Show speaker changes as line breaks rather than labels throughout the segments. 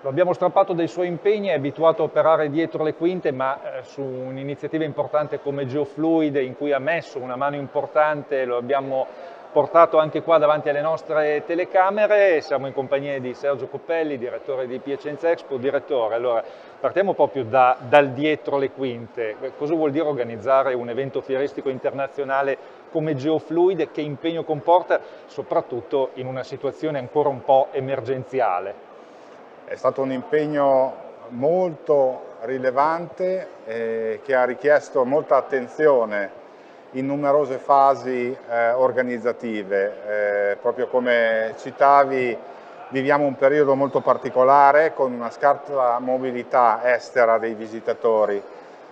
Lo abbiamo strappato dai suoi impegni, è abituato a operare dietro le quinte, ma eh, su un'iniziativa importante come Geofluid, in cui ha messo una mano importante, lo abbiamo portato anche qua davanti alle nostre telecamere, siamo in compagnia di Sergio Coppelli, direttore di Piacenza Expo. Direttore, allora partiamo proprio da, dal dietro le quinte, cosa vuol dire organizzare un evento fieristico internazionale come Geofluid, che impegno comporta, soprattutto in una situazione ancora un po' emergenziale?
È stato un impegno molto rilevante eh, che ha richiesto molta attenzione in numerose fasi eh, organizzative. Eh, proprio come citavi, viviamo un periodo molto particolare con una scarsa mobilità estera dei visitatori.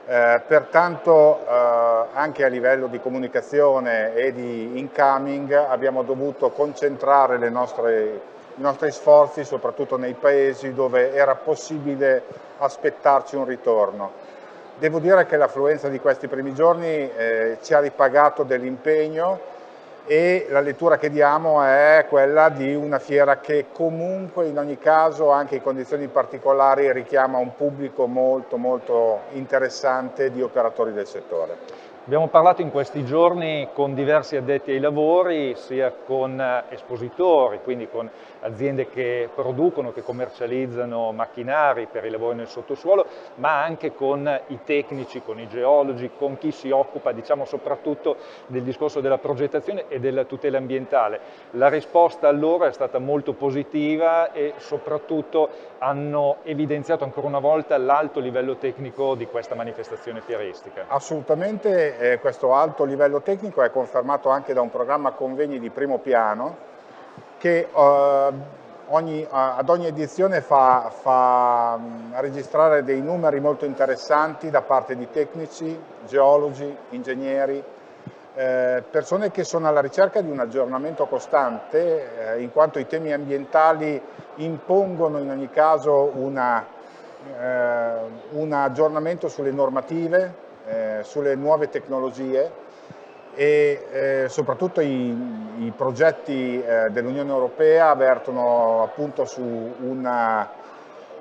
Eh, pertanto eh, anche a livello di comunicazione e di incoming abbiamo dovuto concentrare nostre i nostri sforzi soprattutto nei paesi dove era possibile aspettarci un ritorno. Devo dire che l'affluenza di questi primi giorni eh, ci ha ripagato dell'impegno e la lettura che diamo è quella di una fiera che comunque in ogni caso anche in condizioni particolari richiama un pubblico molto molto interessante di operatori del settore.
Abbiamo parlato in questi giorni con diversi addetti ai lavori, sia con eh, espositori, quindi con aziende che producono, che commercializzano macchinari per i lavori nel sottosuolo, ma anche con i tecnici, con i geologi, con chi si occupa diciamo, soprattutto del discorso della progettazione e della tutela ambientale. La risposta a loro è stata molto positiva e soprattutto hanno evidenziato ancora una volta l'alto livello tecnico di questa manifestazione fieristica.
Assolutamente eh, questo alto livello tecnico è confermato anche da un programma convegni di primo piano che eh, ogni, ad ogni edizione fa, fa registrare dei numeri molto interessanti da parte di tecnici, geologi, ingegneri, eh, persone che sono alla ricerca di un aggiornamento costante eh, in quanto i temi ambientali impongono in ogni caso una, eh, un aggiornamento sulle normative, eh, sulle nuove tecnologie e eh, soprattutto i, i progetti eh, dell'Unione Europea avvertono appunto su una,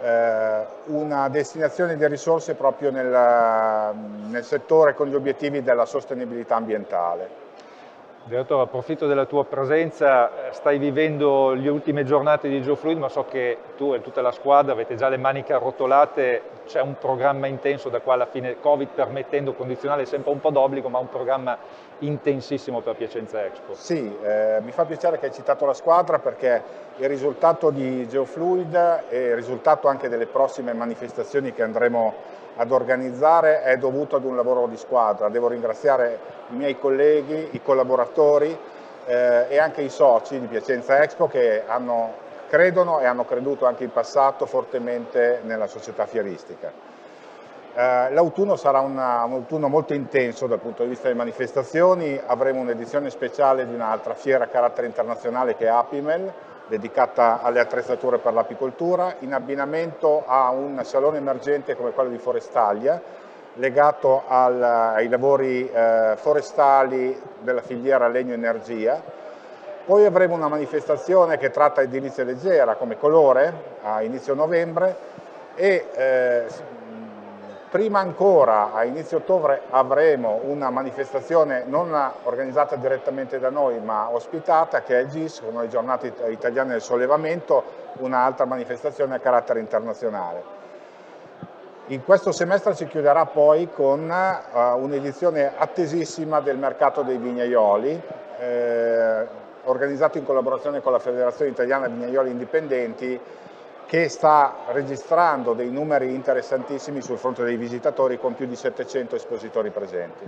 eh, una destinazione di risorse proprio nel, nel settore con gli obiettivi della sostenibilità ambientale.
Direttore, approfitto della tua presenza, stai vivendo le ultime giornate di GeoFluid, ma so che tu e tutta la squadra avete già le maniche arrotolate, c'è un programma intenso da qua alla fine, Covid permettendo, condizionale sempre un po' d'obbligo, ma un programma intensissimo per Piacenza Expo.
Sì, eh, mi fa piacere che hai citato la squadra perché il risultato di GeoFluid e il risultato anche delle prossime manifestazioni che andremo ad organizzare è dovuto ad un lavoro di squadra. Devo ringraziare i miei colleghi, i collaboratori eh, e anche i soci di Piacenza Expo che hanno, credono e hanno creduto anche in passato fortemente nella società fieristica. Eh, L'autunno sarà una, un autunno molto intenso dal punto di vista delle manifestazioni, avremo un'edizione speciale di un'altra fiera a carattere internazionale che è Apimel, dedicata alle attrezzature per l'apicoltura, in abbinamento a un salone emergente come quello di Forestalia, legato al, ai lavori eh, forestali della filiera legno-energia. Poi avremo una manifestazione che tratta edilizia leggera come colore a inizio novembre e eh, Prima ancora, a inizio ottobre, avremo una manifestazione non organizzata direttamente da noi, ma ospitata, che è il GIS, con le giornate italiane del sollevamento, un'altra manifestazione a carattere internazionale. In questo semestre si chiuderà poi con uh, un'edizione attesissima del mercato dei vignaioli, eh, organizzato in collaborazione con la Federazione Italiana Vignaioli Indipendenti, che sta registrando dei numeri interessantissimi sul fronte dei visitatori con più di 700 espositori presenti.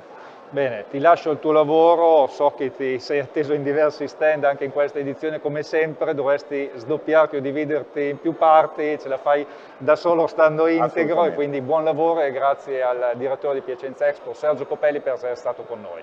Bene, ti lascio il tuo lavoro, so che ti sei atteso in diversi stand anche in questa edizione. Come sempre, dovresti sdoppiarti o dividerti in più parti, ce la fai da solo stando integro. E quindi buon lavoro e grazie al direttore di Piacenza Expo Sergio Copelli per essere stato con noi.